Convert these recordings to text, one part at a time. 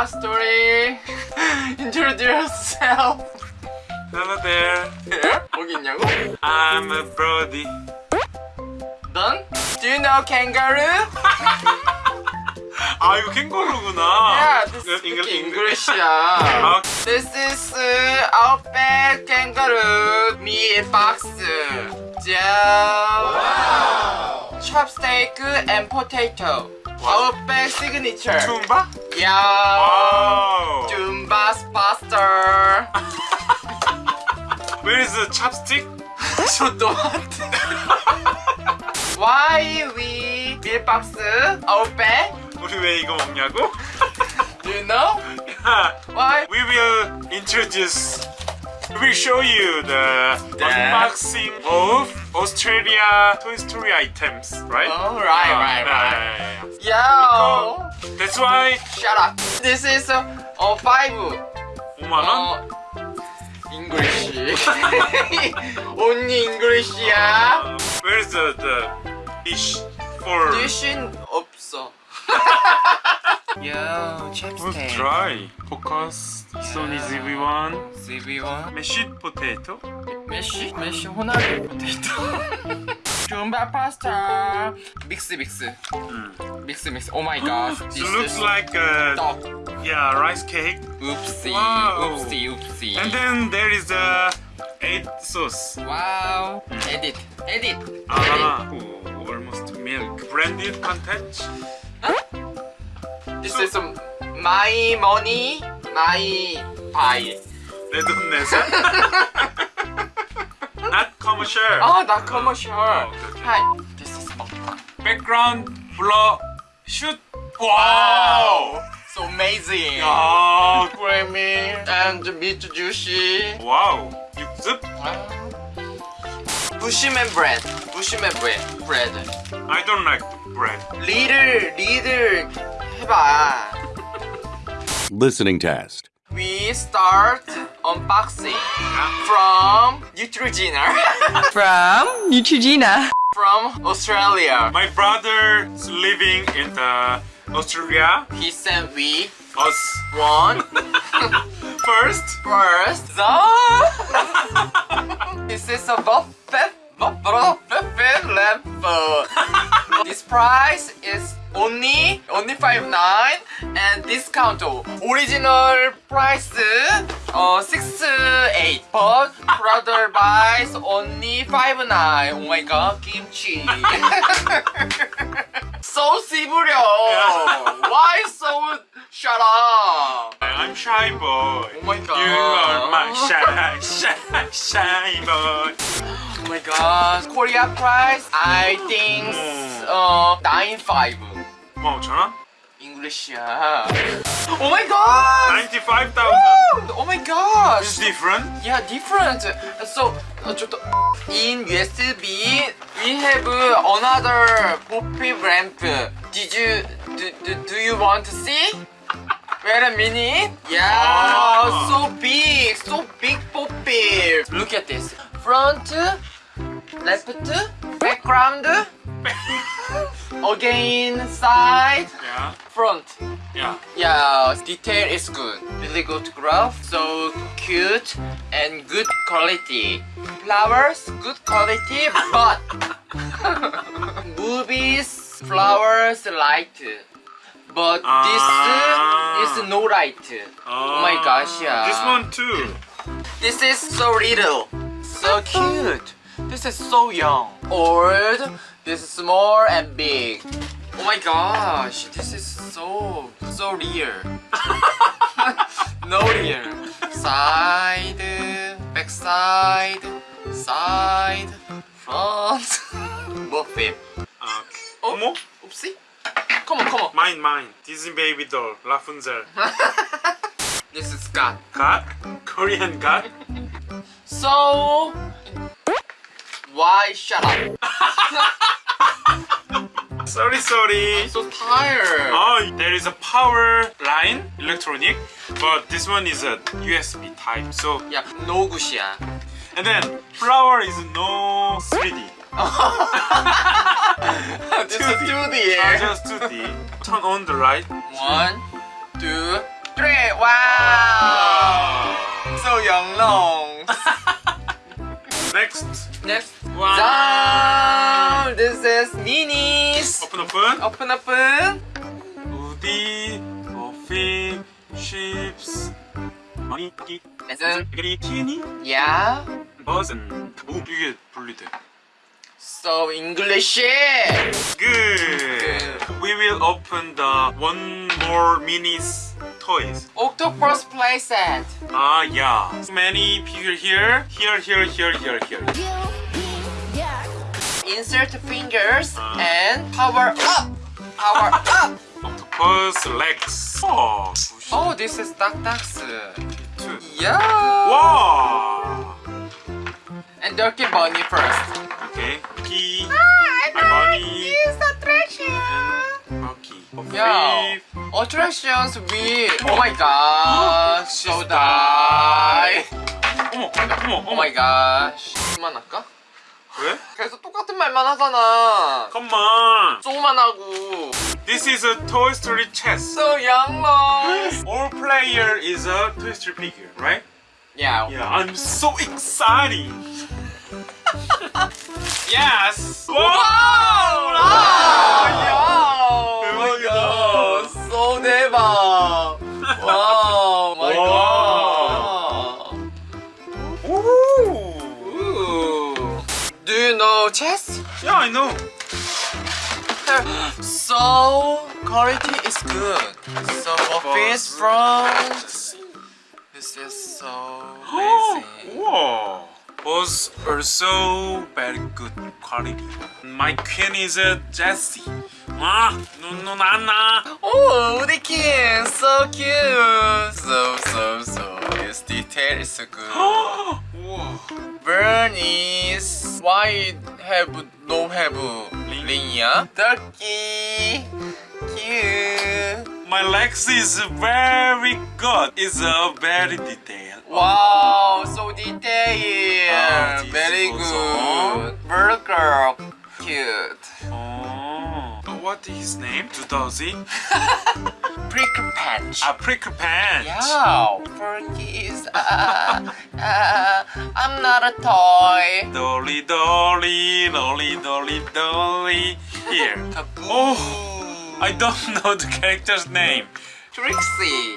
what story? Introduce yourself. Hello there. Here? 거기 있냐고? I'm a Brody. 넌? Do you know kangaroo? 아 이거 캥거루구나. Yeah, this is English. English야. 아, This is uh, Outback Kangaroo meat box. Wow. Chopstick and potato. 아웃백 시그니처 춤바? 야 춤바 스파스터 Where is the chopstick? 저 또한테 Why we 밀박스 아웃백? 우리 왜 이거 먹냐고? Do you know? Why? We will introduce We will show you the The- unboxing of Australia Toy Story items, right? Oh, right, Ah, right, yeah, right. yeah, yeah. Yo. That's why Shut up. This is uh, uh, five. 5만 원. 어, English. Only English야. Where is the the dish for? 대신 없어. Yo, Who's chapstick. dry? Focus. So easy everyone. CV1. Mashed potato. 메시? 메시 호나리 포테이토. 줌바 파스타. 믹스 믹스. 믹스 믹스. 오 마이 갓. It looks like a 떡. yeah rice cake. Oopsie. Wow. Oopsie. Oopsie. And then there is a egg sauce. 와우. 에딧. 에딧. Ah, ooh, almost milk. Branded content. This is my money, my buy. 내 돈 내서. Not commercial. Oh, not commercial. okay. Hi. This is 먹방. Background blur shoot. Wow. So amazing. 야, Creamy and meat juicy. wow. 육즙? Bushyman bread. Bushyman bread. Bread. I don't like bread. 리들 리들 해봐. Listening test. We start unboxing from Neutrogena From Neutrogena. from Australia. My brother is living in the Australia. He sent me Us one first. first. The this is a buffet buffet level. This price is only only 59 and discount original price uh 68 uh, but brother buys only 59 oh my god kimchi. So siburio why so shut up? I'm shy boy. Oh my god. you my shine, shine, shine boy. Oh my god. Korea price, I think, hmm. uh, 9.5. english English야. Oh my god! 95,000. Oh my god. It's different? Yeah, different. So, uh, in USB, we have uh, another poppy brand. Did you, do, do, do you want to see? Wait a minute. Yeah, oh. so big, so big Poppy. Look at this. Front, left, background, again side, Yeah, front. yeah. Yeah, detail is good. Really good graph, so cute and good quality. Flowers, good quality, but movies, flowers, light. But ah. uh, this is no light. Oh my ah. gosh, yeah. This one too. This is so little, so cute. This is so young, old. This is small and big. Oh my gosh, this is so, so real. no real. Side, back side, side, front. Buffet. feet. Oh, oopsie. Come on, come on. Mine, mine. Disney baby doll, Rapunzel. this is God. God? Korean God? so... Why shut up? sorry, sorry. I'm so tired. Oh, there is a power line, electronic, but this one is a USB type, so... Yeah, no gushia. And then, flower is no 3D. This is 2D. Ah, just 2D. Turn on the light. One, two, three. Wow. So young long. Next. Next. Wow. Down. This is minis. 오픈 오픈. Open open. 우디, 버피, 쉽스, 마니기, Listen. 그리 티니, Yeah. 버슨. 오 이게 분리돼. So English. Good. We will open the one more minis toys. Octopus playset. Ah yeah. Many figure here, here, here, here, here, here. Insert fingers and power up. Power up. Octopus legs. Oh. Oh, this is Duck Ducks. Yeah. Wow. And Dirty Bunny first. Okay. Key. I Bunny. the treasure. and Rocky. Yeah. Attractions with. Oh my god. So die. 어머, 어머, Oh 어머. my gosh. 그만할까? 왜? 계속 똑같은 말만 하잖아. Come on. 조만 하고. This is a Toy Story chess. So young. All player is a Toy Story figure, right? Yeah. Yeah, I'm so excited. yes. Wow! 야! 대박이다. So 대박. 와우. 마이 갓. Ooh. Ooh. Do you know chess? Yeah, I know. So quality is good. So office front. This is so amazing. Wow. Was also very good quality. My queen is a Jessie. Ah, no, no, Nana. Oh, the kid, so cute. So so so. This detail is so good. Bernice, why have no have Linya? Turkey, cute. My legs is very good. It's a very detailed. Wow, so detailed. Ah, this Very good. Burger, cute. Oh. What is his name? Dudozi? Prickle patch. A Pricklepants. Yeah, Turkey is. Uh, uh, I'm not a toy. Dolly, dolly, dolly, dolly, dolly. Here. Taboo. Oh, I don't know the character's name. Trixie.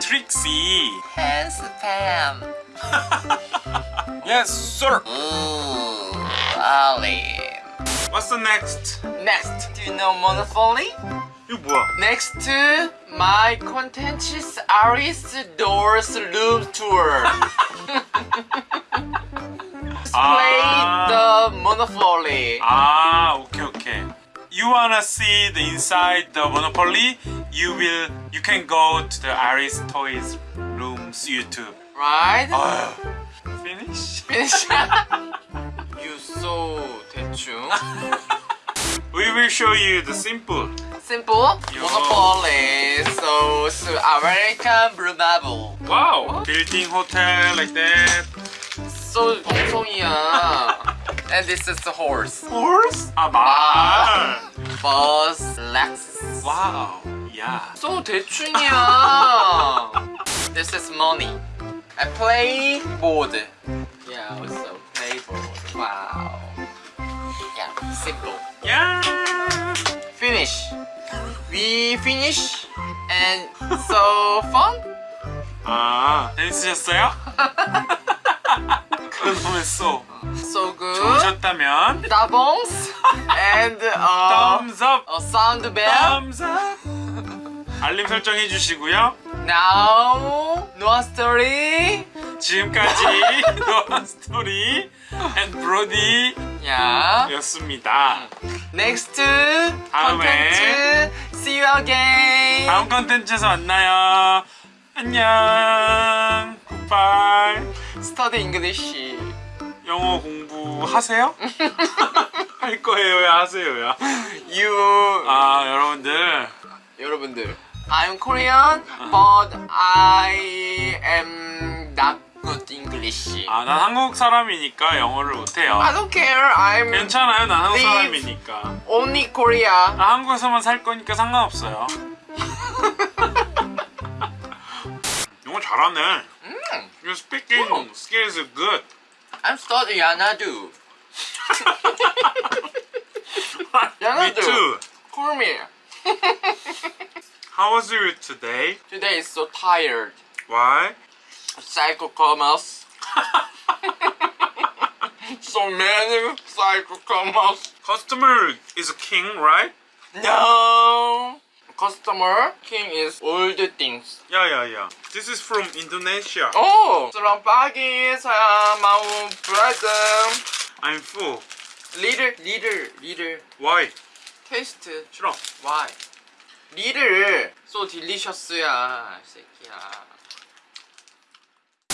Trixie. Hence Pam. yes, sir. Ooh, Ollie. What's the next? Next. Do you know Monopoly? Next to my contentious Aris Doors Room Tour. Play ah. the Monopoly. Ah You wanna see the inside the Monopoly? You will. You can go to the Aris Toys Rooms YouTube. Right? Oh, finish. Finish. you so 대충. We will show you the simple. Simple. Yo. Monopoly. So, so American Blue Marble. Wow. Building hotel like that. So 엉성이야. And this is the horse. Horse? 아 말. Bus, Lexus. Wow. Yeah. So 대충이야. this is money. I play board. Yeah, also play board. Wow. Yeah, simple. Yeah. Finish. We finish and so fun. 아 재밌으셨어요? 그놈의 쏘. So good. 좋으셨다면 Doubles and uh, thumbs up. a sound bell. thumbs up. 알림 설정 해 주시고요. Now, no story. 지금까지 스토리 앤 브로디 Yeah. 였습니다. Next 다음에 content. See you again. 다음 컨텐츠에서 만나요. 안녕. 굿바이. Study English. 영어 공부하세요? 할 거예요, 하세요 야. You. 아, 여러분들. 여러분들. I'm Korean, but I am not good English. 아, 난 한국 사람이니까 영어를 못해요. I don't care. I'm 괜찮아요, 난 한국. 사람이니까. only Korea. 나 한국에서만 살 거니까 상관없어요. 영어 잘하네. 음. Your speaking skills are good. I'm studying Yanadu. Me too. Call me. How was you today? Today is so tired. Why? Psycho commerce. so many psycho commerce. Customer is a king, right? No. Customer king is all the things. Yeah, yeah, yeah. This is from Indonesia. Oh, selamat pagi. Saya mau berantem. I'm full. 리를 리를 리를 Why? 테스트 싫어. Why? 리를 so delicious야 새끼야.